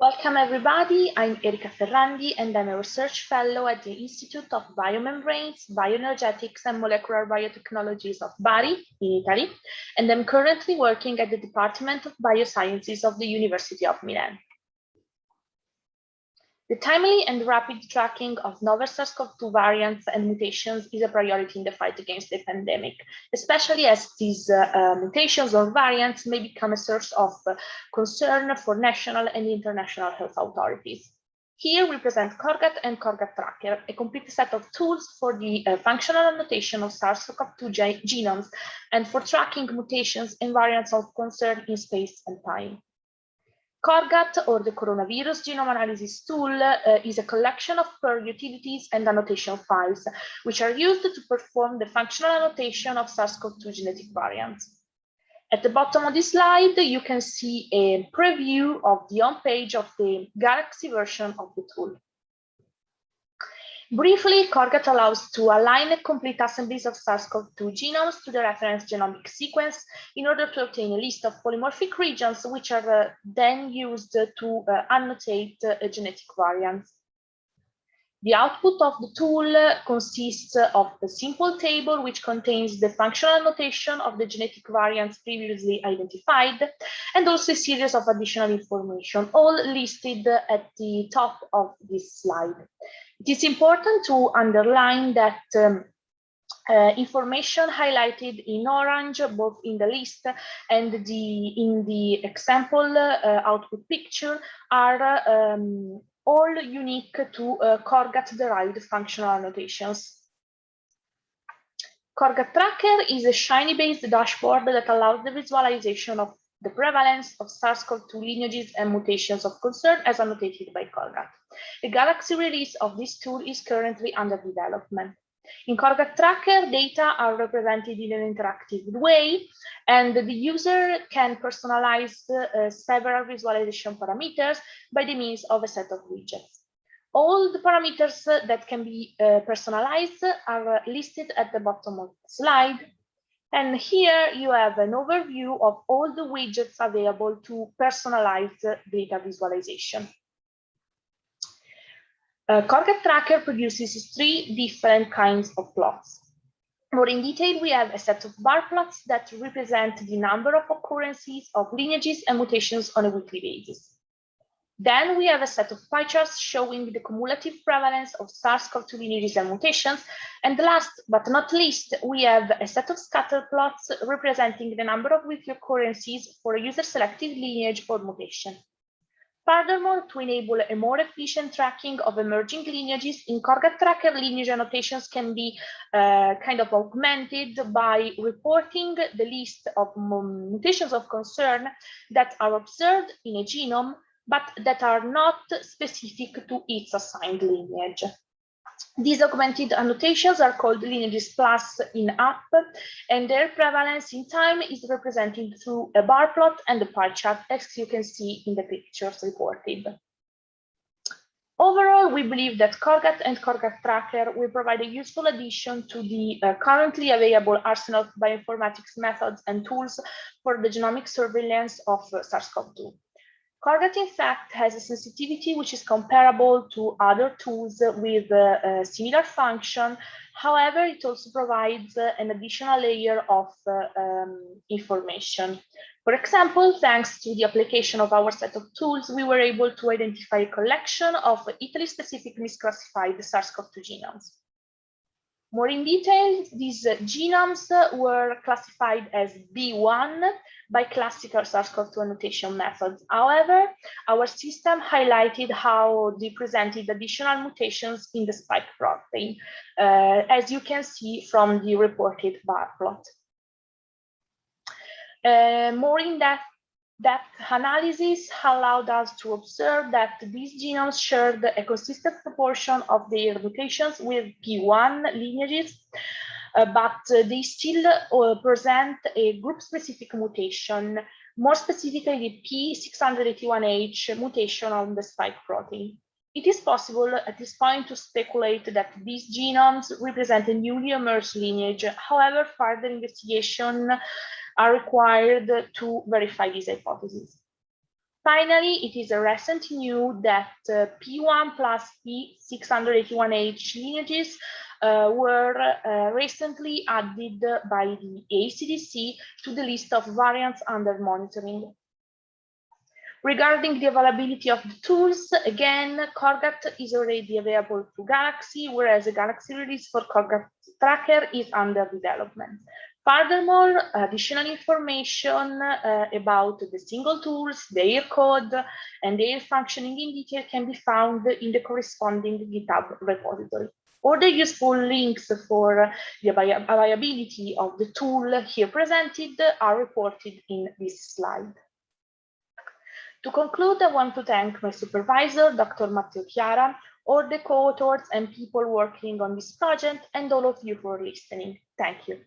Welcome everybody, I'm Erika Ferrandi and I'm a research fellow at the Institute of Biomembranes, Bioenergetics and Molecular Biotechnologies of Bari in Italy, and I'm currently working at the Department of Biosciences of the University of Milan. The timely and rapid tracking of novel SARS-CoV-2 variants and mutations is a priority in the fight against the pandemic, especially as these uh, uh, mutations or variants may become a source of uh, concern for national and international health authorities. Here we present CORGAT and CORGAT Tracker, a complete set of tools for the uh, functional annotation of SARS-CoV-2 genomes and for tracking mutations and variants of concern in space and time. CORGAT, or the Coronavirus Genome Analysis Tool, uh, is a collection of Perl utilities and annotation files, which are used to perform the functional annotation of SARS-CoV-2 genetic variants. At the bottom of this slide, you can see a preview of the home page of the Galaxy version of the tool. Briefly, CORGAT allows to align complete assemblies of SARS-CoV-2 genomes to the reference genomic sequence in order to obtain a list of polymorphic regions, which are uh, then used to uh, annotate uh, genetic variants. The output of the tool consists of a simple table which contains the functional annotation of the genetic variants previously identified and also a series of additional information, all listed at the top of this slide. It is important to underline that um, uh, information highlighted in orange, both in the list and the in the example uh, output picture, are um, all unique to uh, Corgat-derived functional annotations. Corgat Tracker is a Shiny-based dashboard that allows the visualization of the prevalence of SARS-CoV-2 lineages and mutations of concern as annotated by Corgat. The Galaxy release of this tool is currently under development. In Corgat Tracker, data are represented in an interactive way, and the user can personalize uh, several visualization parameters by the means of a set of widgets. All the parameters that can be uh, personalized are listed at the bottom of the slide. And here you have an overview of all the widgets available to personalize data visualization. Uh, Tracker produces three different kinds of plots. More in detail, we have a set of bar plots that represent the number of occurrences of lineages and mutations on a weekly basis. Then we have a set of pie charts showing the cumulative prevalence of SARS-CoV-2 lineages and mutations. And last but not least, we have a set of scatter plots representing the number of weekly occurrences for a user-selected lineage or mutation. Furthermore, to enable a more efficient tracking of emerging lineages, in Corgat Tracker lineage annotations can be uh, kind of augmented by reporting the list of mutations of concern that are observed in a genome, but that are not specific to its assigned lineage. These augmented annotations are called lineages plus in app, and their prevalence in time is represented through a bar plot and a pie chart, as you can see in the pictures reported. Overall, we believe that Corgat and Corgat Tracker will provide a useful addition to the uh, currently available arsenal of bioinformatics methods and tools for the genomic surveillance of uh, SARS-CoV-2. Corgat, in fact, has a sensitivity which is comparable to other tools with a similar function. However, it also provides an additional layer of uh, um, information. For example, thanks to the application of our set of tools, we were able to identify a collection of Italy-specific misclassified SARS-CoV-2 genomes. More in detail, these uh, genomes were classified as B1 by classical SARS-CoV-2 annotation methods. However, our system highlighted how they presented additional mutations in the spike protein, uh, as you can see from the reported bar plot. Uh, more in depth that analysis allowed us to observe that these genomes shared the consistent proportion of their mutations with P1 lineages, uh, but they still uh, present a group-specific mutation, more specifically the P681H mutation on the spike protein. It is possible at this point to speculate that these genomes represent a newly emerged lineage. However, further investigation are required to verify these hypotheses. Finally, it is a recent news that uh, P1 plus P681H lineages uh, were uh, recently added by the ECDC to the list of variants under monitoring. Regarding the availability of the tools, again, Corgat is already available to Galaxy, whereas a Galaxy release for Corgat Tracker is under development. Furthermore, additional information uh, about the single tools, their code, and their functioning in detail can be found in the corresponding GitHub repository. All the useful links for the availability of the tool here presented are reported in this slide. To conclude, I want to thank my supervisor, Dr. Matteo Chiara, all the co-authors and people working on this project, and all of you for listening. Thank you.